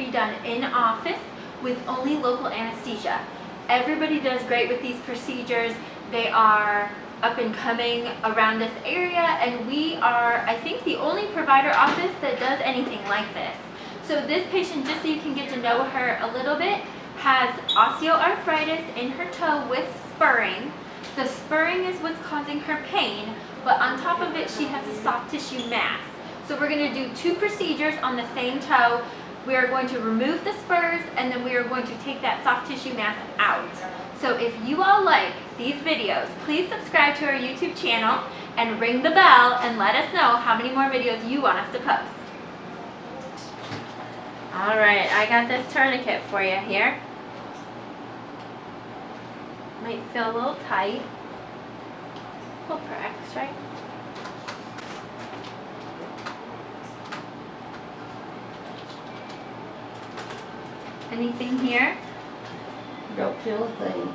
be done in office with only local anesthesia. Everybody does great with these procedures. They are up and coming around this area and we are, I think, the only provider office that does anything like this. So this patient, just so you can get to know her a little bit, has osteoarthritis in her toe with spurring. The spurring is what's causing her pain, but on top of it, she has a soft tissue mass. So we're gonna do two procedures on the same toe. We are going to remove the spurs and then we are going to take that soft tissue mass out. So if you all like these videos, please subscribe to our YouTube channel and ring the bell and let us know how many more videos you want us to post. All right, I got this tourniquet for you here. Might feel a little tight. Pull for extra. Anything here? Don't feel a thing.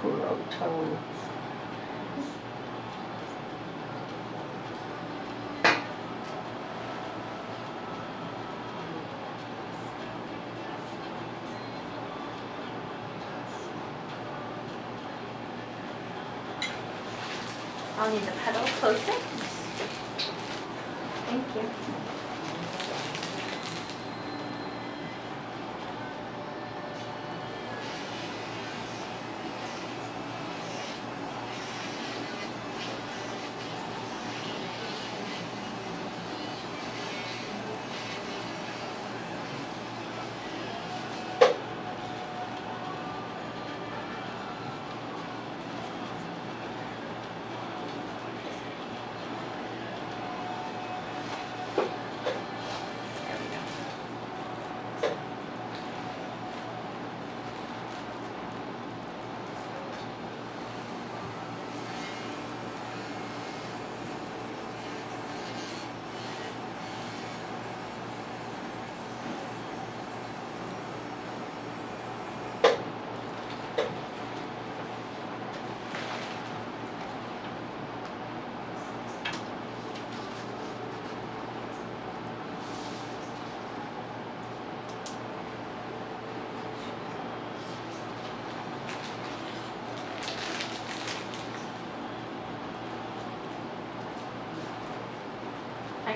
Poor old toe. I'll need the pedal closer. Thank you.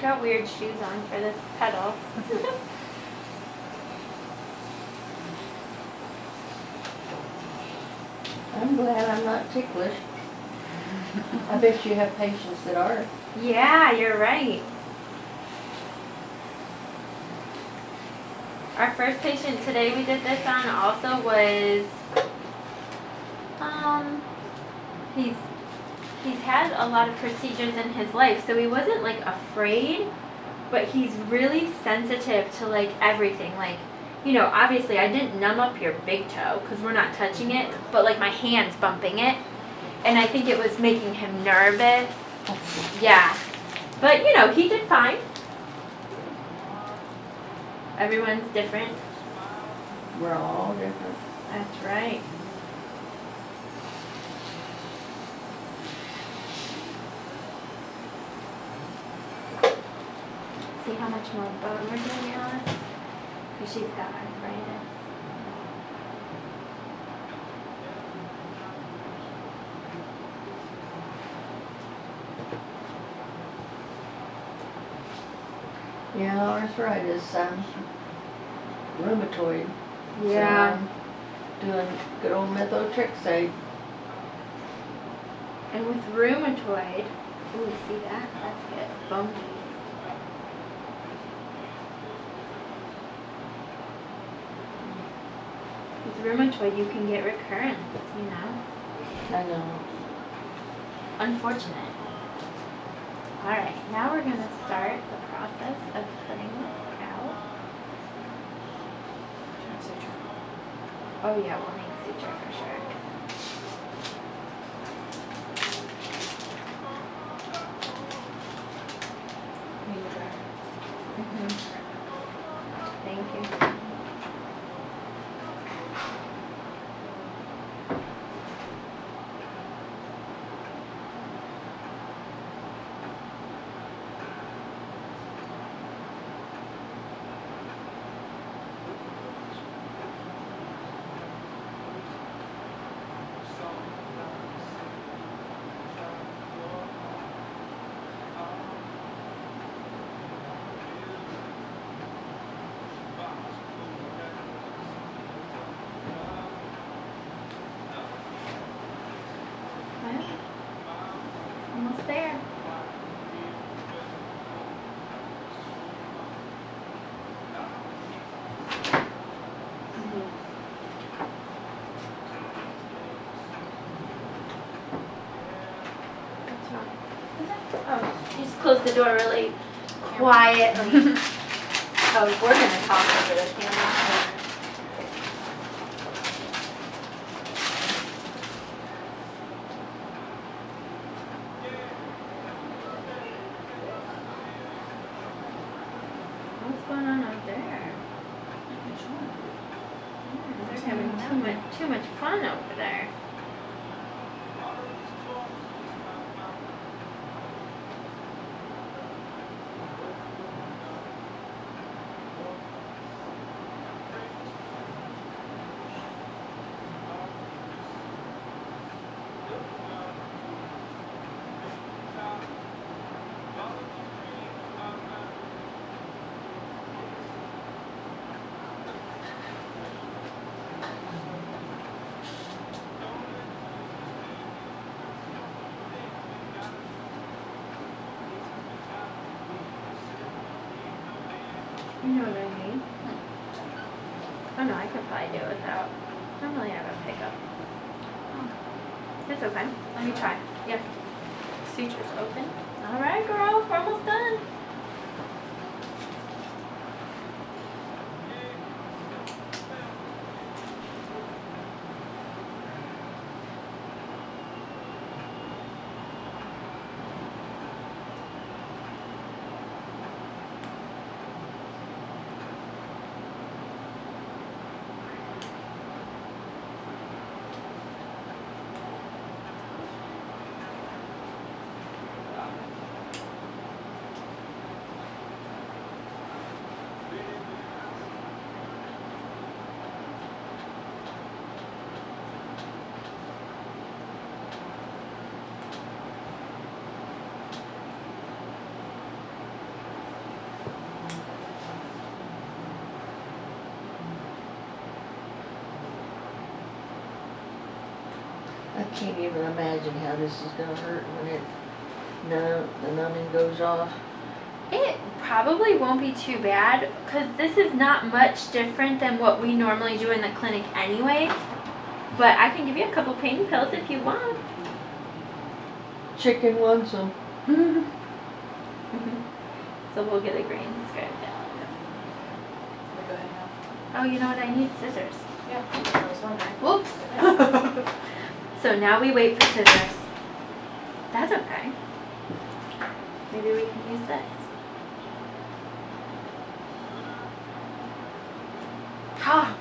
Got weird shoes on for this pedal. I'm glad I'm not ticklish. I bet you have patients that are. yeah, you're right. Our first patient today we did this on also was, um, he's, he's had a lot of procedures in his life, so he wasn't like afraid, but he's really sensitive to like everything, like, you know, obviously I didn't numb up your big toe because we're not touching it, but like my hand's bumping it, and I think it was making him nervous. Yeah, but you know, he did fine. Everyone's different. We're all different. That's right. See how much more bone we're doing on? Because she's got arthritis. Yeah, arthritis, um, rheumatoid. Yeah. I'm Doing good old methotrexate. And with rheumatoid, ooh, see that? That's good. Bumpy. With rheumatoid, you can get recurrence, you know? I know. Unfortunate. Alright, now we're going to start the process of cutting this out. Oh yeah, we'll make suture for sure. Mhm. Thank you. Well, almost there. What's wrong? Oh, you just closed the door really quietly. Oh, we're gonna talk over the camera. What's going on out there? Yeah, They're having too much, too much fun over there. Know what I mean? Oh no, I could probably do it without. Normally I have a pickup. It's okay. Let me try. Yeah. Sutures open. All right, girl. We're almost done. Can't even imagine how this is gonna hurt when it, no, the numbing goes off. It probably won't be too bad because this is not much different than what we normally do in the clinic anyway. But I can give you a couple pain pills if you want. Chicken wants them. So we'll get a green script. Go ahead now. Oh, you know what? I need scissors. Yeah, I was wondering. Whoops. So now we wait for scissors. That's okay. Maybe we can use this. Ah,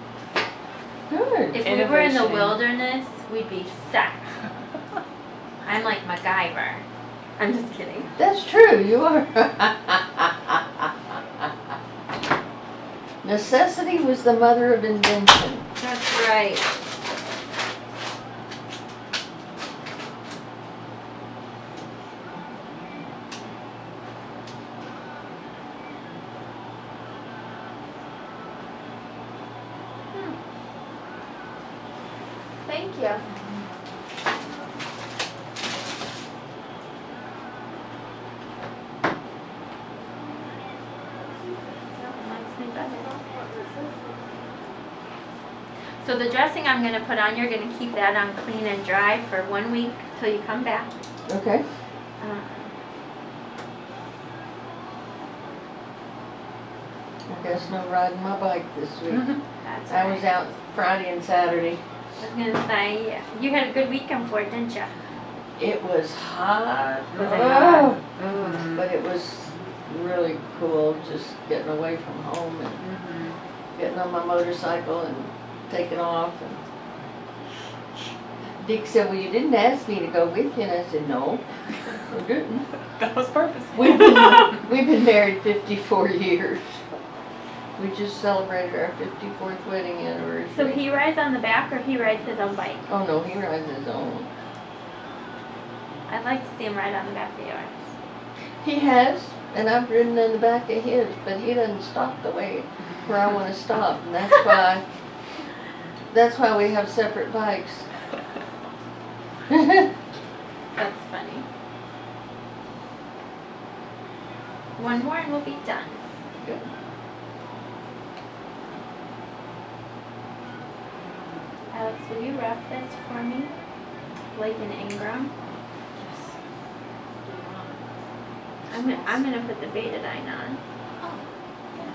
Good. if we were in the wilderness, we'd be set. I'm like MacGyver. I'm just kidding. That's true, you are. Necessity was the mother of invention. That's right. Thank you. That likes me better. So the dressing I'm gonna put on, you're gonna keep that on clean and dry for one week till you come back. Okay. Uh, I guess no riding my bike this week. That's I was out Friday and Saturday. I was gonna say, yeah, you had a good weekend for it, didn't you? It was hot. Was it Oh, hot? But it was really cool, just getting away from home and Mm-hmm. getting on my motorcycle and taking off and Dick said, well, you didn't ask me to go with you, and I said, no, I didn't. That was purposeful. We've been, we've been married fifty-four years. We just celebrated our fifty-fourth wedding anniversary. So he rides on the back or he rides his own bike? Oh, no, he rides his own. I'd like to see him ride on the back of yours. He has, and I've ridden in the back of his, but he doesn't stop the way where I wanna stop, and that's why, that's why we have separate bikes. That's funny. One more and we'll be done. Good. Alex, will you wrap this for me? Like an Ingram? I'm gonna, I'm gonna put the betadine on, Oh, yeah.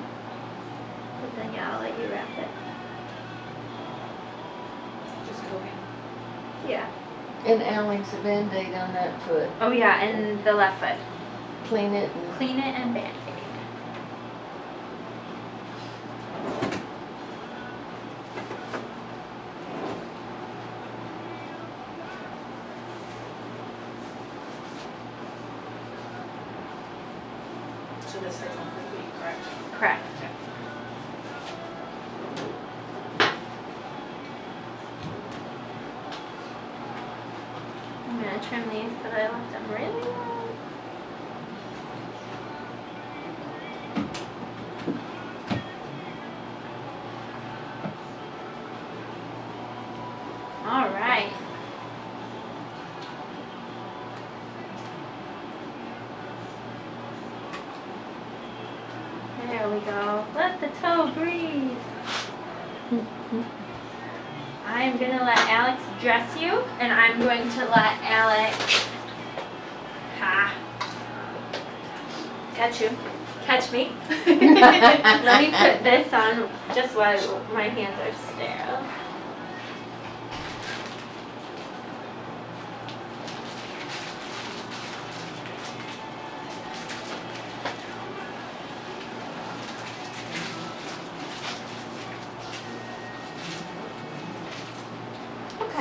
but then yeah, I'll let you wrap it. Just go in. Yeah. And Alex, a Band-Aid on that foot, Oh yeah, and the left foot. clean it and Clean it and band-aid. So this stays on for the week, correct? Correct. I'm gonna trim these, but I left them really long. All right. There we go. Let the toe breathe. I am gonna let Alex dress you, and I'm going to let Alex. Ha. Catch you. Catch me. let me put this on just while my hands are sterile.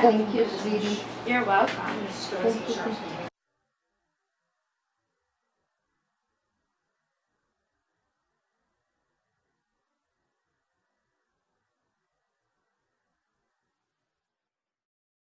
Thank you, sweetie. You're welcome. I'm just throw some Thank you.